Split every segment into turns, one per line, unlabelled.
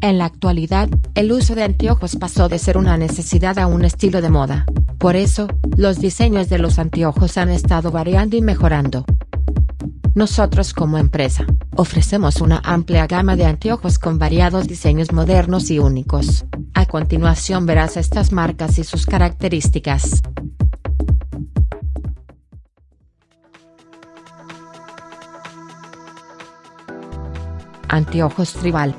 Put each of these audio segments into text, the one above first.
En la actualidad, el uso de anteojos pasó de ser una necesidad a un estilo de moda. Por eso, los diseños de los anteojos han estado variando y mejorando. Nosotros como empresa, ofrecemos una amplia gama de anteojos con variados diseños modernos y únicos. A continuación verás estas marcas y sus características. Anteojos Tribal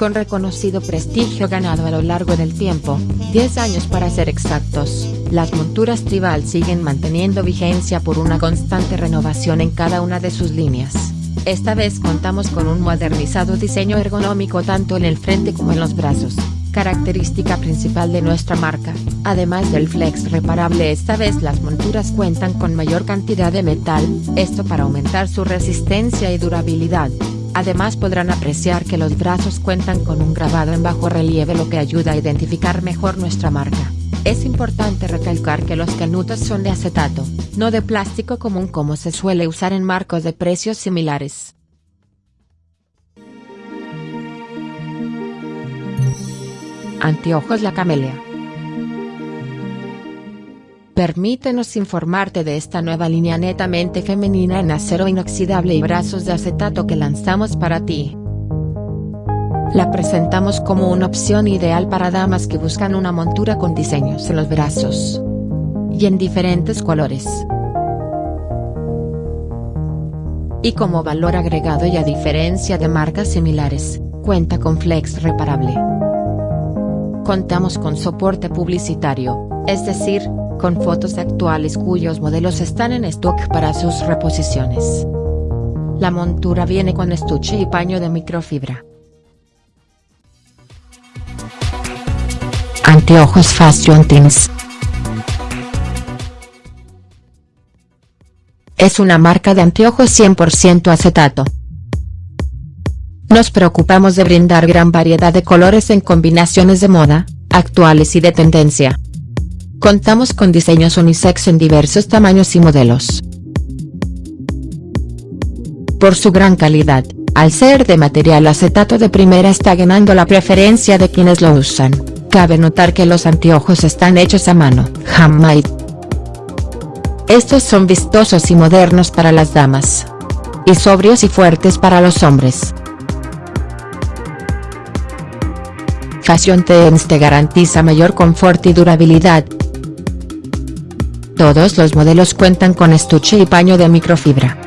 con reconocido prestigio ganado a lo largo del tiempo, 10 años para ser exactos, las monturas Tribal siguen manteniendo vigencia por una constante renovación en cada una de sus líneas. Esta vez contamos con un modernizado diseño ergonómico tanto en el frente como en los brazos, característica principal de nuestra marca. Además del flex reparable esta vez las monturas cuentan con mayor cantidad de metal, esto para aumentar su resistencia y durabilidad. Además podrán apreciar que los brazos cuentan con un grabado en bajo relieve lo que ayuda a identificar mejor nuestra marca. Es importante recalcar que los canutos son de acetato, no de plástico común como se suele usar en marcos de precios similares. Anteojos La Camelia Permítenos informarte de esta nueva línea netamente femenina en acero inoxidable y brazos de acetato que lanzamos para ti. La presentamos como una opción ideal para damas que buscan una montura con diseños en los brazos. Y en diferentes colores. Y como valor agregado y a diferencia de marcas similares, cuenta con flex reparable. Contamos con soporte publicitario, es decir, con fotos actuales cuyos modelos están en stock para sus reposiciones. La montura viene con estuche y paño de microfibra. Anteojos Fashion Teens Es una marca de anteojos 100% acetato. Nos preocupamos de brindar gran variedad de colores en combinaciones de moda, actuales y de tendencia. Contamos con diseños unisex en diversos tamaños y modelos. Por su gran calidad, al ser de material acetato de primera está ganando la preferencia de quienes lo usan. Cabe notar que los anteojos están hechos a mano, handmade. Estos son vistosos y modernos para las damas. Y sobrios y fuertes para los hombres. Fashion Teens te garantiza mayor confort y durabilidad, todos los modelos cuentan con estuche y paño de microfibra.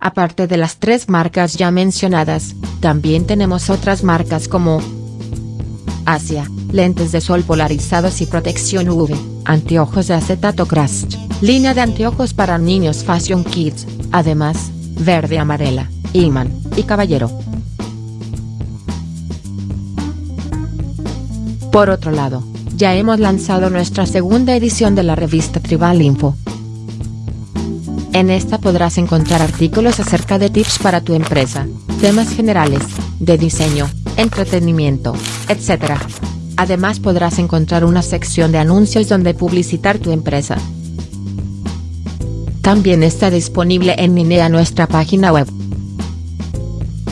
Aparte de las tres marcas ya mencionadas, también tenemos otras marcas como Asia, lentes de sol polarizados y protección UV, anteojos de acetato Crust, línea de anteojos para niños Fashion Kids, además, verde amarela, Iman, y Caballero. Por otro lado, ya hemos lanzado nuestra segunda edición de la revista Tribal Info. En esta podrás encontrar artículos acerca de tips para tu empresa, temas generales, de diseño, entretenimiento, etc. Además podrás encontrar una sección de anuncios donde publicitar tu empresa. También está disponible en línea nuestra página web.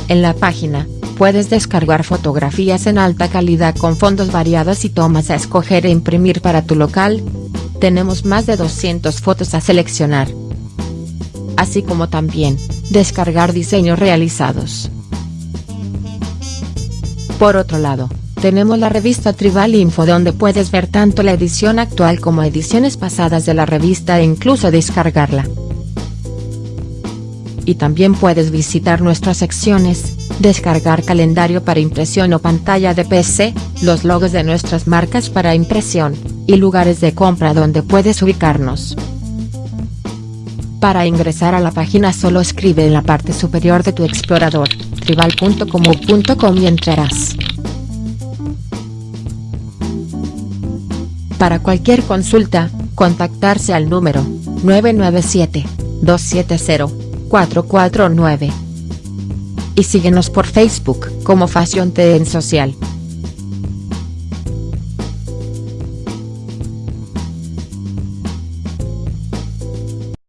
En la página, puedes descargar fotografías en alta calidad con fondos variados y tomas a escoger e imprimir para tu local. Tenemos más de 200 fotos a seleccionar. Así como también, descargar diseños realizados. Por otro lado, tenemos la revista Tribal Info donde puedes ver tanto la edición actual como ediciones pasadas de la revista e incluso descargarla. Y también puedes visitar nuestras secciones, descargar calendario para impresión o pantalla de PC, los logos de nuestras marcas para impresión, y lugares de compra donde puedes ubicarnos. Para ingresar a la página solo escribe en la parte superior de tu explorador, tribal.com.com y entrarás. Para cualquier consulta, contactarse al número 997 270 449 y síguenos por Facebook como Fashion TN Social.